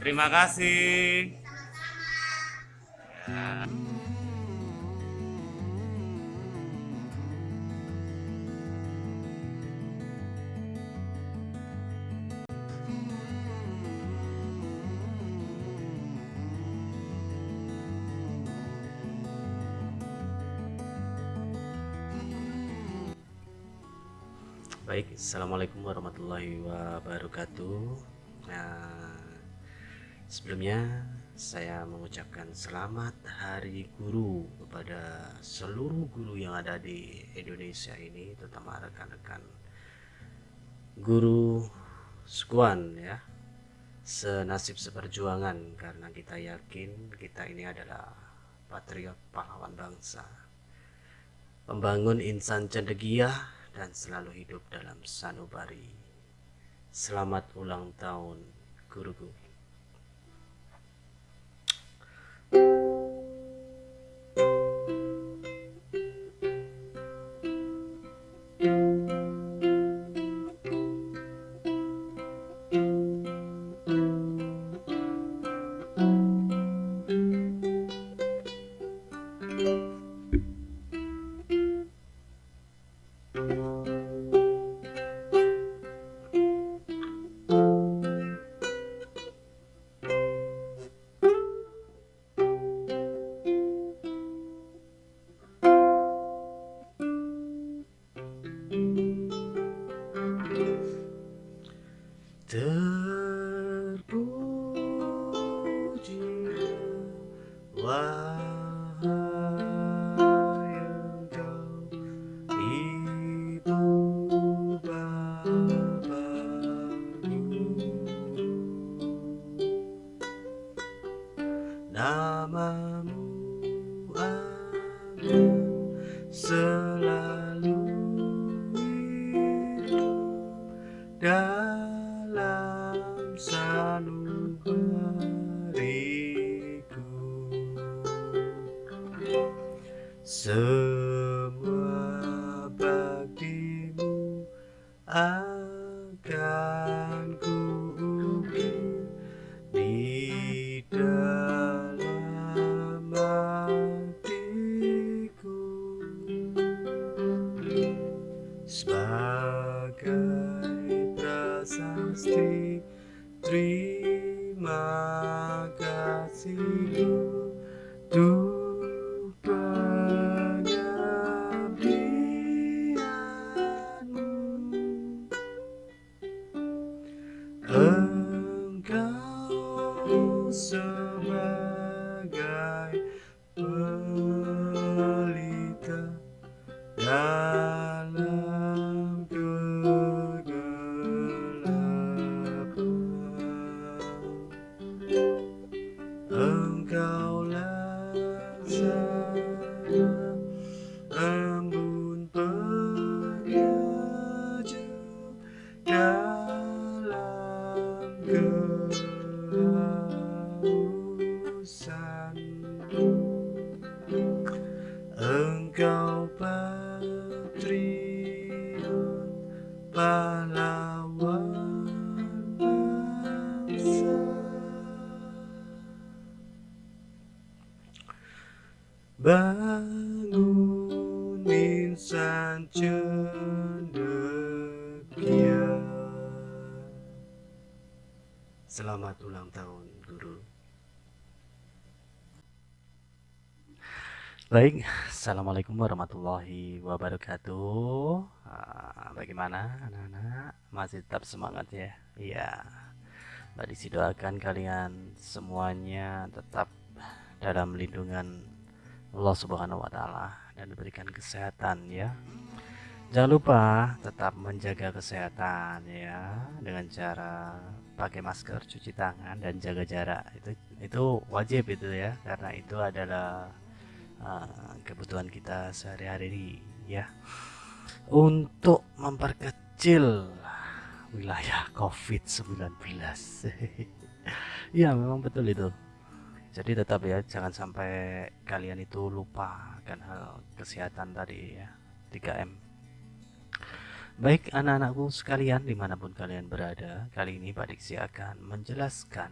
Terima kasih. Baik, Assalamualaikum warahmatullahi wabarakatuh Nah, sebelumnya saya mengucapkan selamat Hari Guru kepada seluruh guru yang ada di Indonesia ini Terutama rekan-rekan guru sekuan ya Senasib seperjuangan karena kita yakin kita ini adalah patriot pahlawan bangsa Pembangun insan cendekia dan selalu hidup dalam sanubari. Selamat ulang tahun, guruku. thank mm -hmm. you Semua kasih good. Baik, Assalamualaikum warahmatullahi wabarakatuh ah, Bagaimana anak-anak? Masih tetap semangat ya? Iya Disi doakan kalian semuanya tetap dalam lindungan Allah Subhanahu wa taala dan diberikan kesehatan ya. Jangan lupa tetap menjaga kesehatan ya dengan cara pakai masker, cuci tangan dan jaga jarak. Itu itu wajib itu ya karena itu adalah uh, kebutuhan kita sehari-hari ya. Untuk memperkecil wilayah COVID-19. ya, memang betul itu jadi tetap ya jangan sampai kalian itu lupa akan hal kesehatan tadi ya 3M baik anak-anakku sekalian di mana pun kalian berada kali ini Pak Diksi akan menjelaskan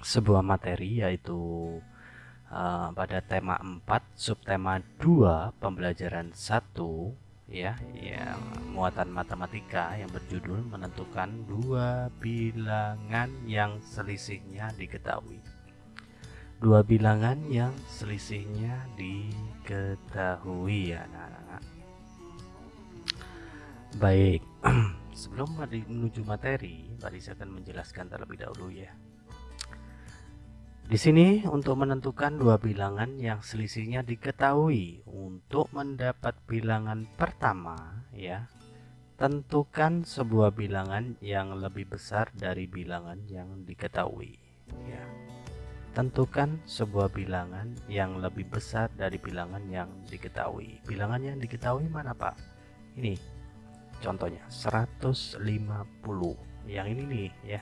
sebuah materi yaitu uh, pada tema 4 subtema 2 pembelajaran 1 ya yang muatan matematika yang berjudul menentukan dua bilangan yang selisihnya diketahui. Dua bilangan yang selisihnya diketahui ya anak-anak. Baik sebelum menuju materi tadi saya akan menjelaskan terlebih dahulu ya di sini untuk menentukan dua bilangan yang selisihnya diketahui untuk mendapat bilangan pertama ya tentukan sebuah bilangan yang lebih besar dari bilangan yang diketahui ya. Tentukan sebuah bilangan yang lebih besar dari bilangan yang diketahui. Bilangan yang diketahui mana Pak? Ini contohnya 150 yang ini nih ya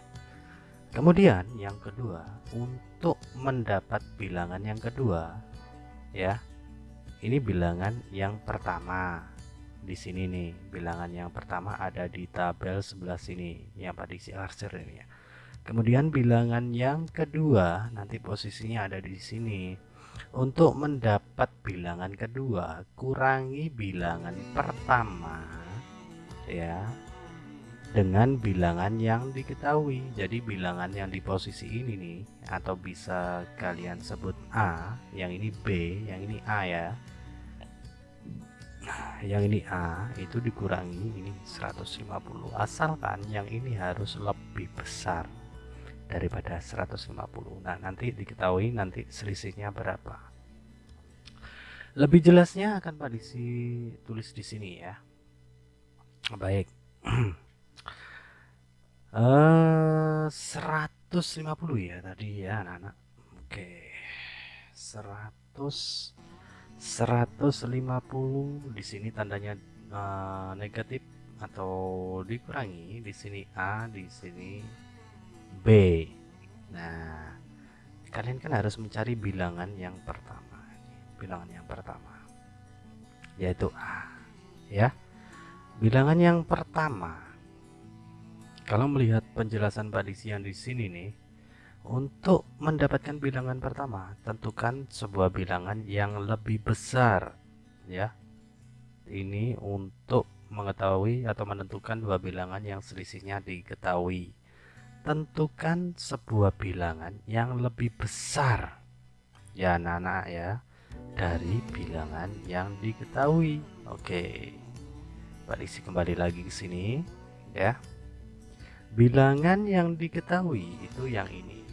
Kemudian yang kedua, untuk mendapat bilangan yang kedua, ya, ini bilangan yang pertama. Di sini nih, bilangan yang pertama ada di tabel sebelah sini, yang pada isi arsir ini ya. Kemudian bilangan yang kedua nanti posisinya ada di sini. Untuk mendapat bilangan kedua, kurangi bilangan pertama, ya dengan bilangan yang diketahui. Jadi bilangan yang di posisi ini nih atau bisa kalian sebut A yang ini B yang ini A ya. Yang ini A itu dikurangi ini 150 asalkan yang ini harus lebih besar daripada 150 nah nanti diketahui nanti selisihnya berapa. Lebih jelasnya akan Pak Disi tulis di sini ya. Baik Eh, 150 ya tadi ya anak-anak. Oke. 100 150 di sini tandanya uh, negatif atau dikurangi di sini A di sini B nah kalian kan harus mencari bilangan yang pertama bilangan yang pertama yaitu A ya bilangan yang pertama kalau melihat penjelasan yang di sini nih, untuk mendapatkan bilangan pertama, tentukan sebuah bilangan yang lebih besar ya. Ini untuk mengetahui atau menentukan dua bilangan yang selisihnya diketahui. Tentukan sebuah bilangan yang lebih besar ya anak-anak ya dari bilangan yang diketahui. Oke. Pak Diksi kembali lagi ke sini ya. Bilangan yang diketahui itu yang ini.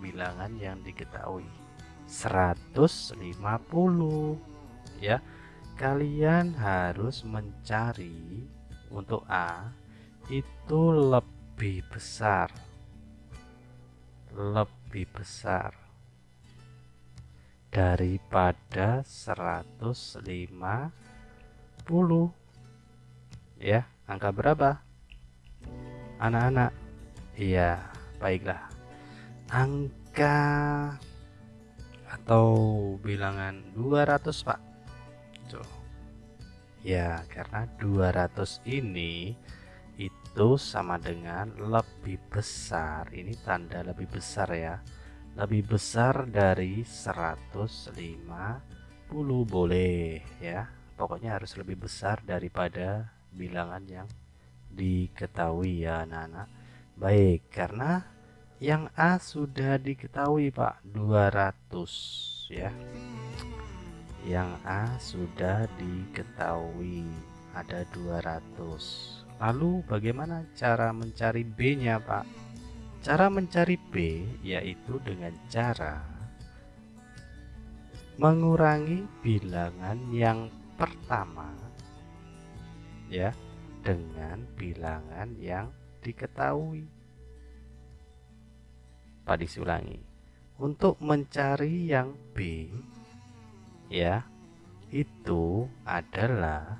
Bilangan yang diketahui 150 ya. Kalian harus mencari untuk A itu lebih besar. Lebih besar daripada 150 ya angka berapa anak-anak. Iya baiklah. Angka atau bilangan 200 pak. Tuh. ya karena 200 ini itu sama dengan lebih besar. Ini tanda lebih besar ya. Lebih besar dari 150 boleh ya. Pokoknya harus lebih besar daripada bilangan yang diketahui ya anak-anak. Baik karena yang A sudah diketahui Pak 200 ya. Yang A sudah diketahui ada 200 lalu bagaimana cara mencari B nya Pak? Cara mencari B yaitu dengan cara mengurangi bilangan yang pertama ya dengan bilangan yang diketahui. Pak disulangi. Untuk mencari yang B ya, itu adalah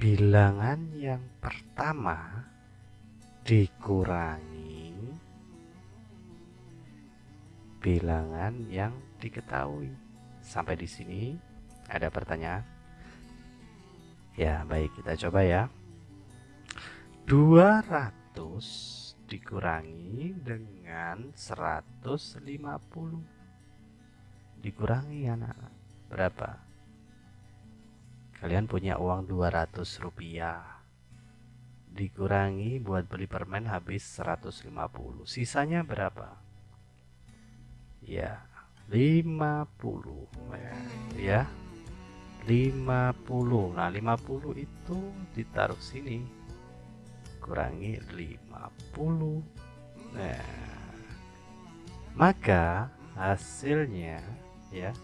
bilangan yang pertama dikurangi bilangan yang diketahui. Sampai di sini ada pertanyaan? Ya, baik kita coba ya. 200 dikurangi dengan 150 dikurangi anak-anak berapa? Kalian punya uang 200 rupiah. Dikurangi buat beli permen habis 150 sisanya berapa? Ya 50 ya 50 nah 50 itu ditaruh sini. Kurangi 50 nah maka hasilnya ya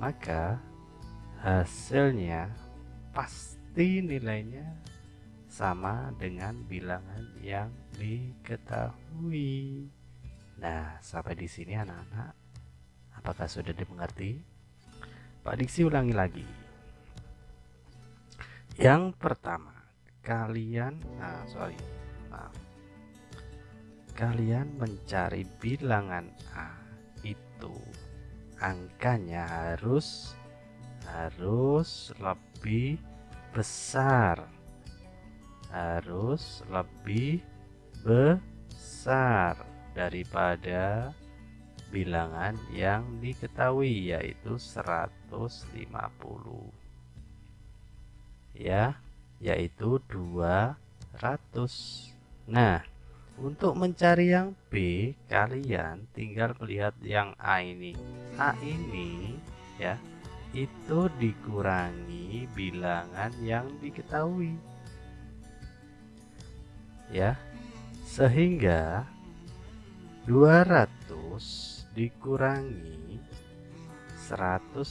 maka hasilnya pasti nilainya sama dengan bilangan yang diketahui. Nah sampai di sini anak-anak. Apakah sudah dimengerti Diksi ulangi lagi. Yang pertama, kalian, nah sorry, maaf. Kalian mencari bilangan A itu angkanya harus harus lebih besar harus lebih besar daripada bilangan yang diketahui yaitu 150 ya yaitu 200 nah untuk mencari yang B kalian tinggal melihat yang A ini. A ini ya itu dikurangi bilangan yang diketahui. Ya sehingga 200 dikurangi 150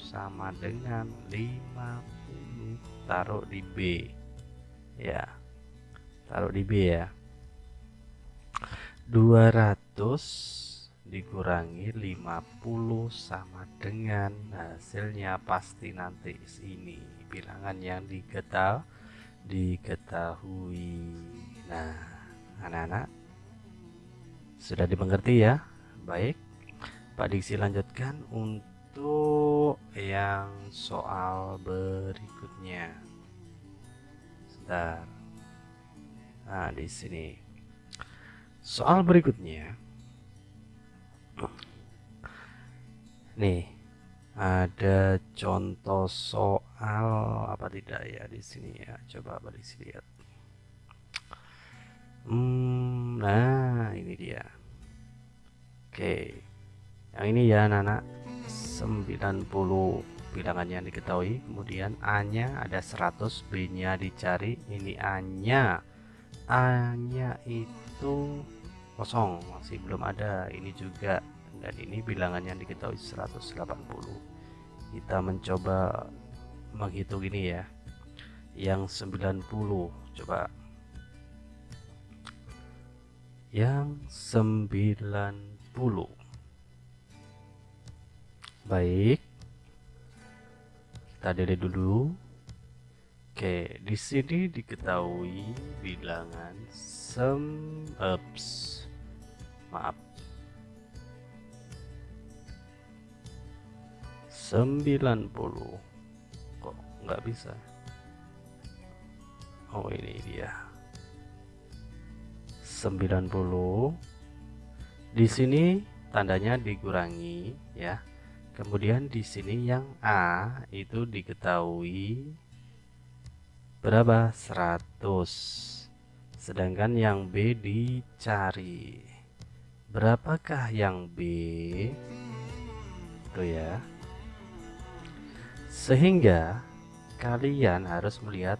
sama dengan 50 taruh di B. Ya taruh di B ya. 200 dikurangi 50 sama dengan hasilnya pasti nanti ini bilangan yang diketahui diketahui. Nah anak-anak sudah dimengerti ya Baik, Pak Diksi lanjutkan untuk yang soal berikutnya. Sebentar. Nah, di sini. Soal berikutnya. Nih, ada contoh soal apa tidak ya di sini ya. Coba Diksi lihat. Hmm, nah, ini dia. Oke. Yang ini ya anak-anak 90 bilangan yang diketahui. Kemudian A nya ada 100 B nya dicari. Ini A nya A nya itu kosong masih belum ada. Ini juga. Dan ini bilangan yang diketahui 180 kita mencoba menghitung ini ya. Yang 90 coba. Yang 90 Baik. Kita delete dulu. Oke, di sini diketahui bilangan sem ups. Maaf. 90 kok nggak bisa oh ini dia 90 di sini tandanya dikurangi ya. Kemudian di sini yang A itu diketahui berapa? 100 sedangkan yang B dicari. Berapakah yang B? Itu ya. Sehingga kalian harus melihat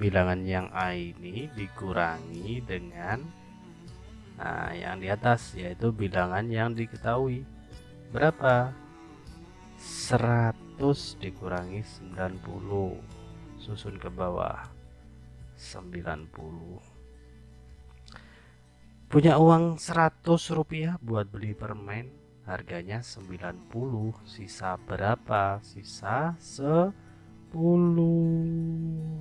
bilangan yang A ini dikurangi dengan Nah, yang di atas yaitu bilangan yang diketahui. Berapa? 100 dikurangi 90. Susun ke bawah. 90. Punya uang 100 rupiah buat beli permen, harganya 90. Sisa berapa? Sisa 10.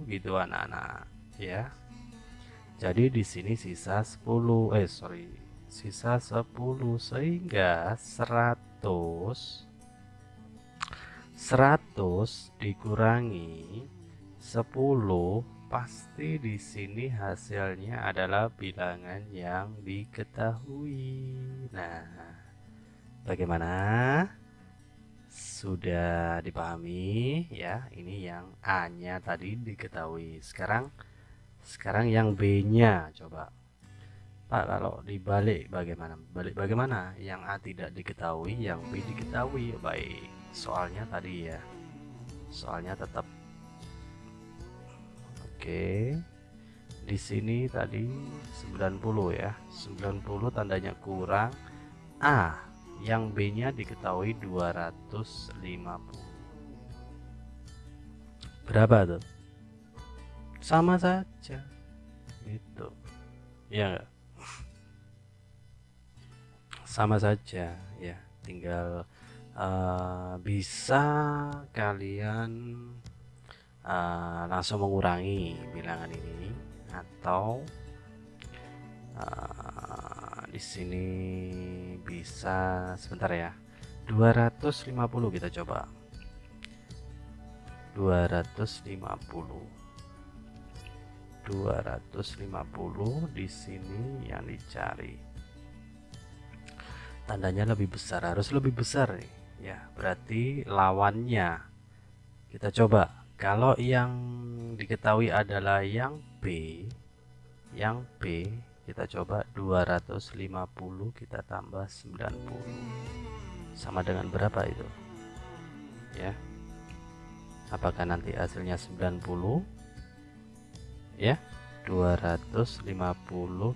Gitu anak-anak, ya jadi di sini sisa 10 eh sorry sisa 10 sehingga 100 100 dikurangi 10 pasti di sini hasilnya adalah bilangan yang diketahui. Nah, bagaimana? Sudah dipahami ya? Ini yang A-nya tadi diketahui. Sekarang sekarang yang B-nya coba. Pak, kalau dibalik bagaimana? Balik bagaimana? Yang A tidak diketahui, yang B diketahui. Baik, soalnya tadi ya. Soalnya tetap Oke. Di sini tadi 90 ya. 90 tandanya kurang. A yang B-nya diketahui 250. Berapa tuh? Sama saja. Itu. Ya? Sama saja ya. Tinggal uh, bisa kalian uh, langsung mengurangi bilangan ini atau uh, di sini bisa sebentar ya 250 kita coba 250 250 di sini yang dicari. Tandanya lebih besar harus lebih besar nih. Ya berarti lawannya. Kita coba. Kalau yang diketahui adalah yang B yang B kita coba 250 kita tambah 90 sama dengan berapa itu? Ya. Apakah nanti hasilnya 90 ya. 250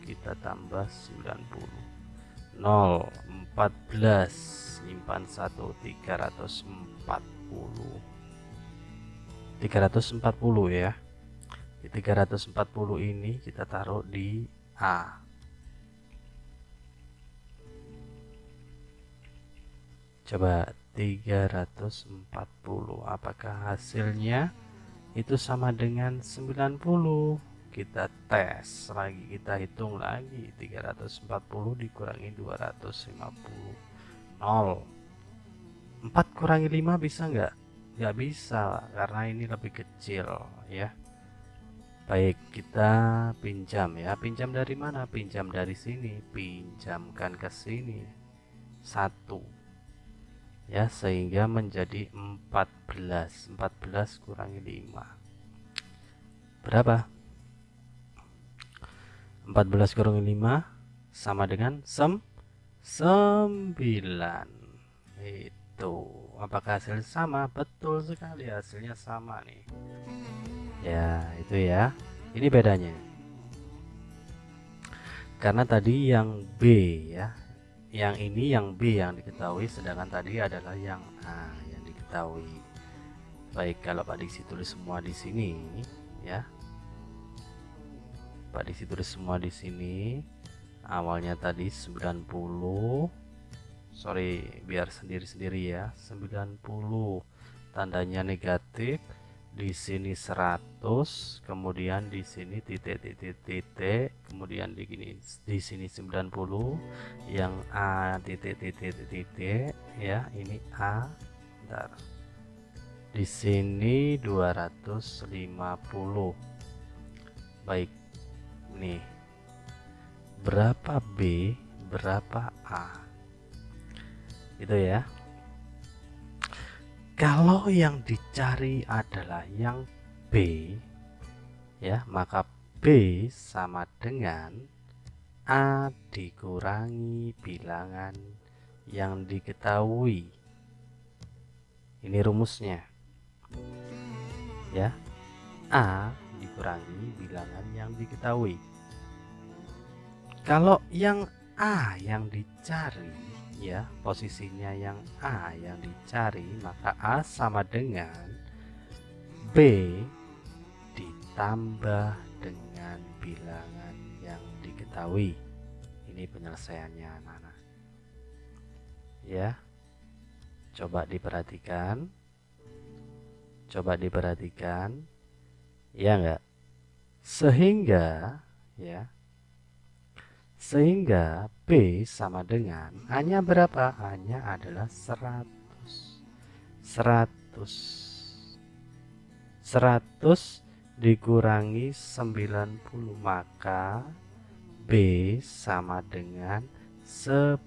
kita tambah 90 0 14 simpan 1 340 340 ya. Di 340 ini kita taruh di A. Coba 340 apakah hasilnya itu sama dengan 90 kita tes lagi kita hitung lagi. 340 dikurangi 250 0 4 kurangi 5 bisa enggak nggak bisa karena ini lebih kecil ya. Baik kita pinjam ya. Pinjam dari mana? Pinjam dari sini. Pinjamkan ke sini. Satu ya sehingga menjadi 14 14 kurangi 5 berapa? 14 kurangi 5 sama dengan sem 9 itu. Apakah hasilnya sama? Betul sekali hasilnya sama nih. Ya itu ya. Ini bedanya. Karena tadi yang B ya yang ini yang B yang diketahui sedangkan tadi adalah yang A yang diketahui. Baik kalau Pak Diksi tulis semua di sini ya. Pak Diksi tulis semua di sini. Awalnya tadi 90 sorry biar sendiri-sendiri ya. 90 tandanya negatif di sini 100 kemudian di sini titik-titik-titik kemudian di gini di sini 90 yang A titik-titik-titik ya ini A bentar. Di sini 250 baik nih. Berapa B berapa A? Itu ya kalau yang dicari adalah yang B ya maka B sama dengan A dikurangi bilangan yang diketahui. Ini rumusnya. Ya A dikurangi bilangan yang diketahui. Kalau yang A yang dicari ya posisinya yang A yang dicari maka A sama dengan B ditambah dengan bilangan yang diketahui. Ini penyelesaiannya anak-anak. Ya. Coba diperhatikan. Coba diperhatikan. Ya enggak sehingga ya sehingga B sama dengan hanya berapa? Hanya adalah 100 100 100 dikurangi 90 maka B sama dengan 10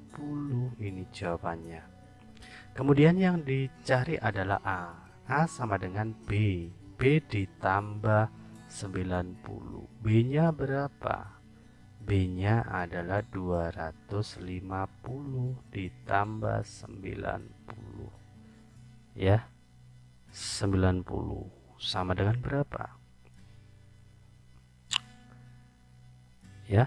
ini jawabannya. Kemudian yang dicari adalah A. A sama dengan B. B ditambah 90 B nya berapa B nya adalah 250 ditambah 90 ya 90 sama dengan berapa? Ya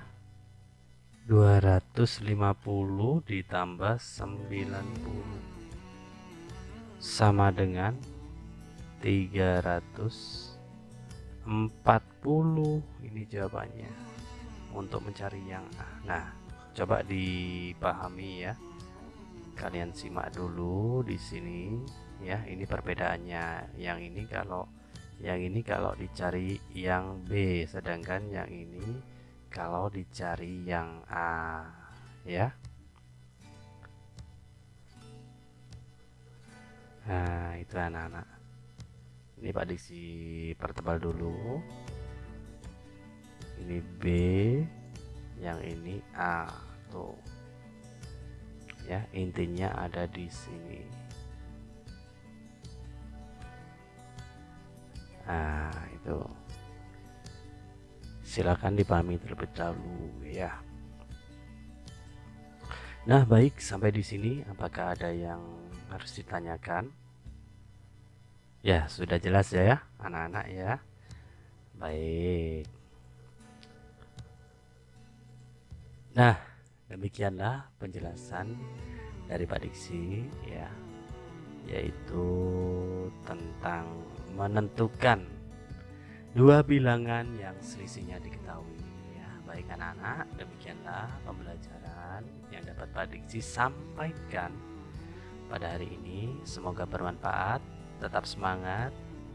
250 ditambah 90 sama dengan 340 ini jawabannya untuk mencari yang nah coba dipahami ya. Kalian simak dulu di sini ya. Ini perbedaannya. Yang ini kalau yang ini kalau dicari yang B sedangkan yang ini kalau dicari yang A ya. Nah itu anak-anak. Ini Pak Diksi pertebal dulu ini B yang ini A tuh. Ya intinya ada di sini. Nah itu. Silakan dipahami terlebih dahulu ya. Nah baik sampai di sini. Apakah ada yang harus ditanyakan? Ya sudah jelas ya ya anak-anak ya. Baik Nah demikianlah penjelasan dari Pak Diksi ya. Yaitu tentang menentukan dua bilangan yang selisihnya diketahui ya. Baik anak-anak demikianlah pembelajaran yang dapat Pak Diksi sampaikan pada hari ini. Semoga bermanfaat tetap semangat.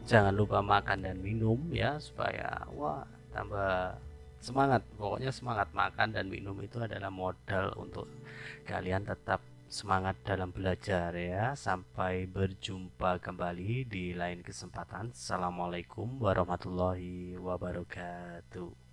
Jangan lupa makan dan minum ya supaya wah tambah semangat. Pokoknya semangat makan dan minum itu adalah modal untuk kalian tetap semangat dalam belajar ya. Sampai berjumpa kembali di lain kesempatan. Assalamualaikum warahmatullahi wabarakatuh